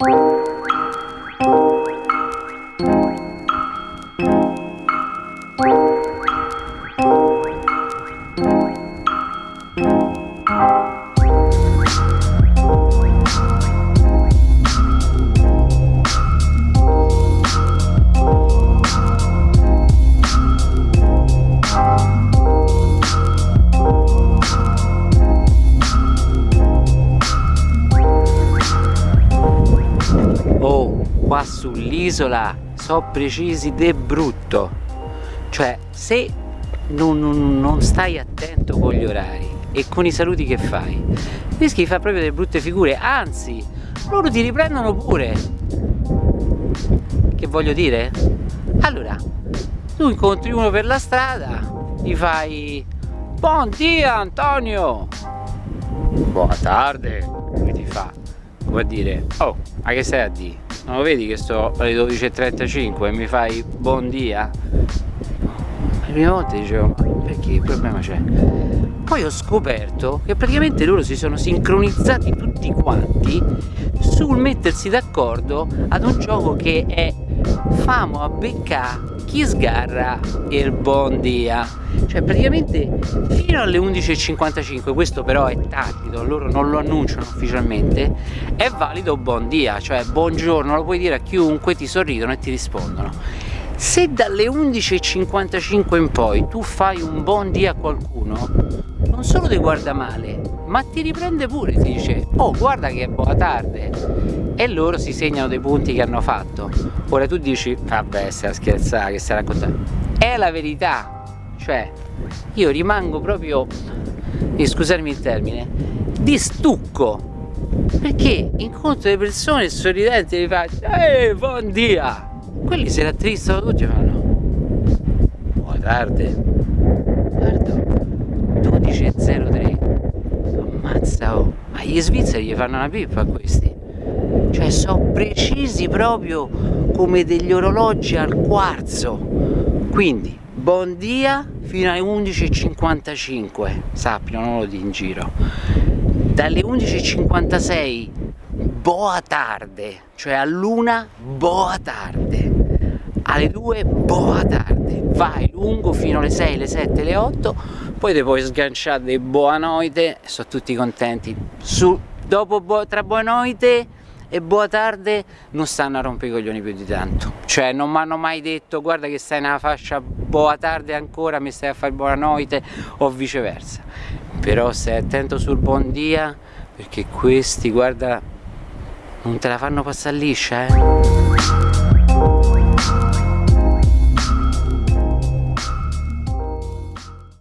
Oh, qua sull'isola so precisi de brutto. Cioè, se non, non, non, stai attento con gli orari e con i saluti che fai, rischi di fare proprio delle brutte figure. Anzi, loro ti riprendono pure. Che voglio dire? Allora, tu incontri uno per la strada, gli fai Buon dia Antonio! Buona tarde! Lui ti fa come dire oh ma che stai a dire non lo vedi che sto alle 12.35 e mi fai buon dia prima volta dicevo ma perché? Il problema c'è? Poi ho scoperto che praticamente loro si sono sincronizzati tutti quanti sul mettersi d'accordo ad un gioco che è famo a beccare chi sgarra il buon dia. Cioè praticamente fino alle 11.55 questo però è tacito loro non lo annunciano ufficialmente è valido buon dia cioè buongiorno lo puoi dire a chiunque ti sorridono e ti rispondono se dalle 11.55 in poi tu fai un buon dia a qualcuno non solo ti guarda male ma ti riprende pure ti dice oh guarda che è buona tarde. E loro si segnano dei punti che hanno fatto. Ora tu dici vabbè stai a scherzare che stai raccontando. È la verità. Cioè io rimango proprio e scusarmi il termine di stucco. Perché incontro le persone sorridenti e mi faccio ehi buon dia quelli se l'attristano tutti e fanno buona tarde guarda 12.03 ammazza oh. Ma gli svizzeri gli fanno una pippa a questi. Cioè sono precisi proprio come degli orologi al quarzo. Quindi buon dia fino alle 11.55 sappino non lo di in giro. Dalle 11.56 boa tarde. Cioè a luna boa tarde alle 2 boa tarde vai lungo fino alle 6 le 7 le 8 poi ti puoi sganciare dei boa noite sono tutti contenti. Su, dopo tra boa noite e buona tarde non stanno a rompere i coglioni più di tanto. Cioè non mi hanno mai detto guarda che stai nella fascia buona tarde ancora mi stai a fare buona notte o viceversa. Però stai attento sul buon dia perché questi guarda non te la fanno passare liscia eh